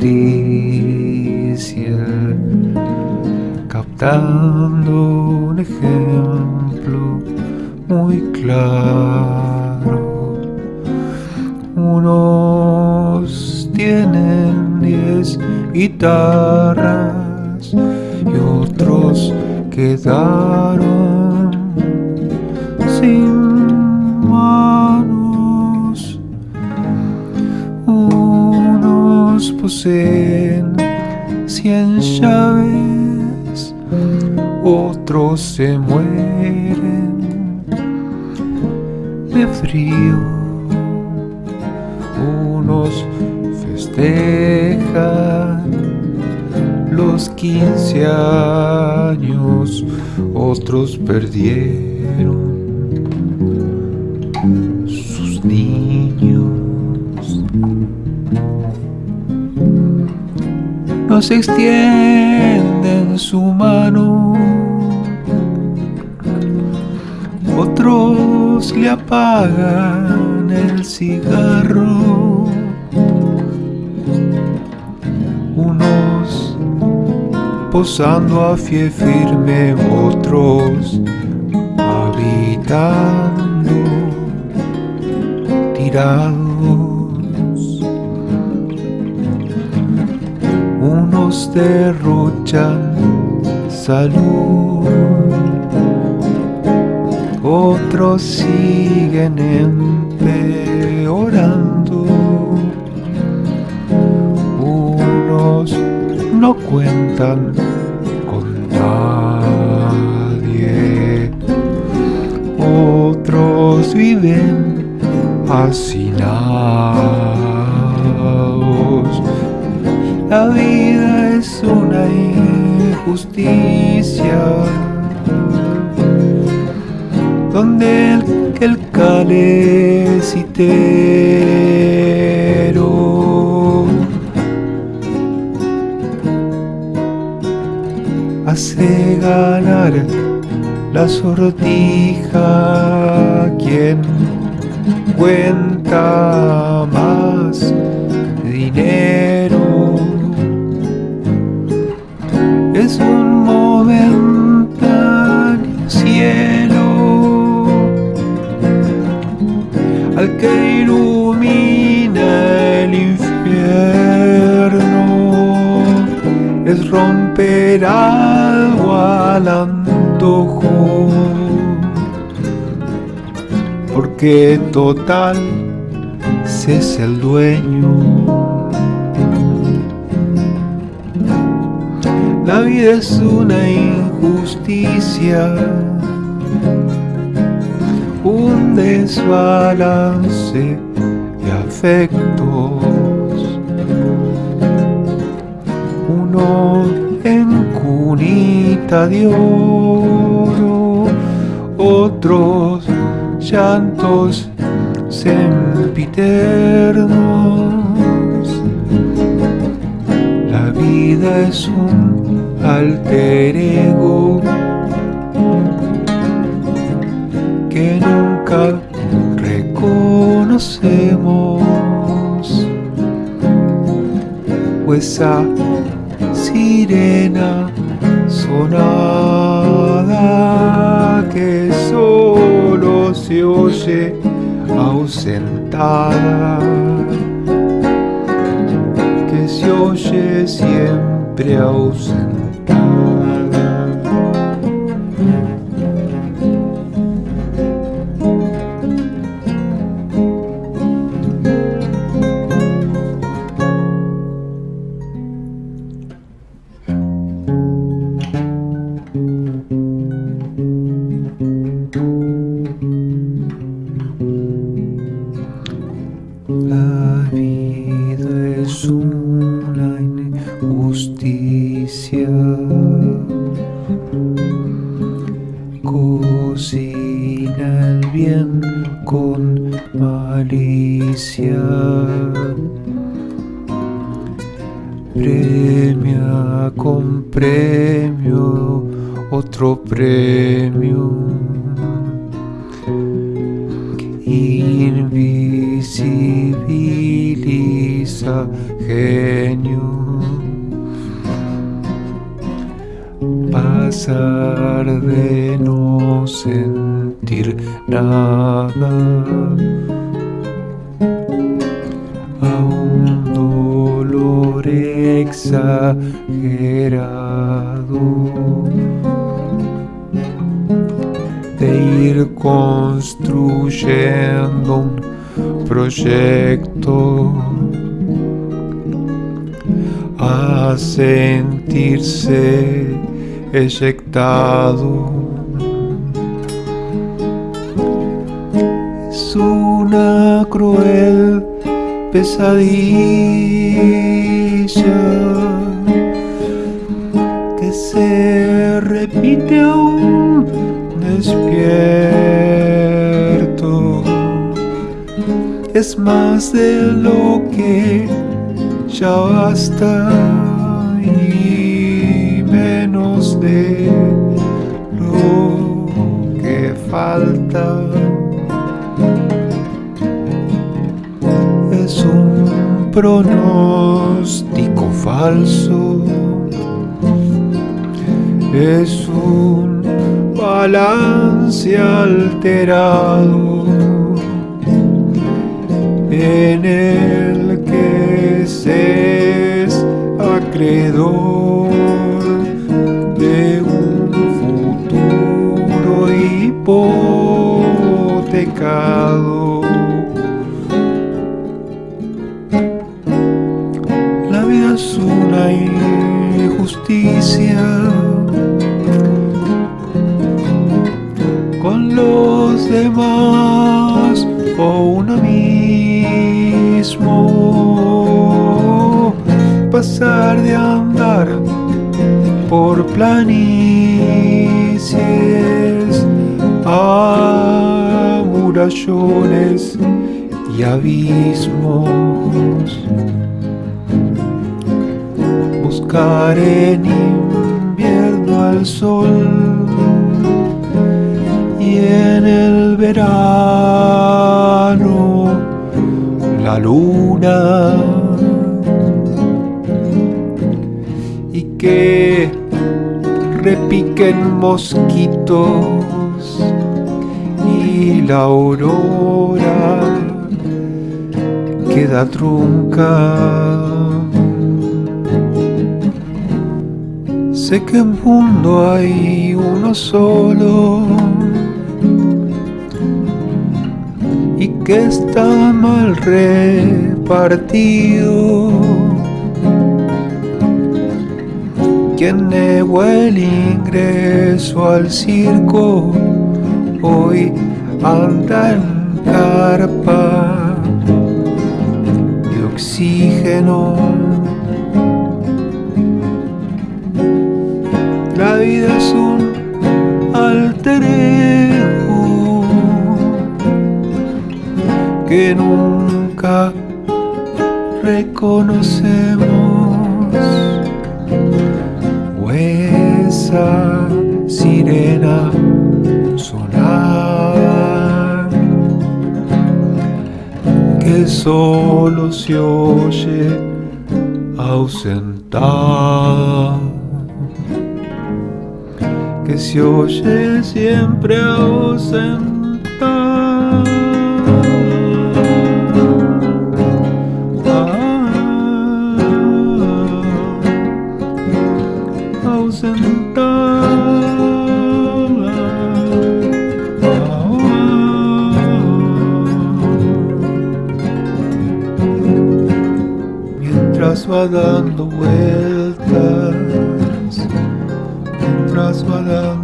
justicia, captando un ejemplo muy claro. Unos tienen diez guitarras y otros quedaron sin Cien llaves, otros se mueren de frío. Unos festejan los quince años, otros perdieron Nos extienden su mano, otros le apagan el cigarro. Unos posando a pie firme, otros habitando tirados. Unos derrochan salud, otros siguen empeorando. Unos no cuentan con nadie, otros viven hacinados. La vida es una injusticia donde el, el calecitero hace ganar la sortija quien cuenta más dinero es un momentáneo cielo al que ilumina el infierno. Es romper algo al antojo porque total se es el dueño la vida es una injusticia un desbalance de afectos uno en cunita de oro, otros llantos sempiternos. La vida es un alter ego que nunca reconocemos. Pues a sirena sonada que solo se oye ausentada, que se oye siempre ausentada. Con premio otro premio. ajeno. Pasar de no sentir nada exagerado de ir construyendo un proyecto a sentirse eyectado. Es una cruel pesadilla que se repite aún despierto. Es más de lo que ya basta y menos de lo que falta. Pronóstico falso, es un balance alterado en el que se es acreedor de un futuro hipotecado. Es una injusticia con los demás o uno mismo. Pasar de andar por planicies a murallones y abismos. Buscar en invierno al sol y en el verano la luna y que repiquen mosquitos y la aurora queda trunca. Sé que en mundo hay uno solo y que está mal repartido. Quien negó el ingreso al circo hoy anda en carpa de oxígeno. Que nunca reconocemos. O esa sirena sonar que solo se oye ausentar que se oye siempre ausentar. Ah, ausentar. Ah, mientras va dando vueltas mientras va dando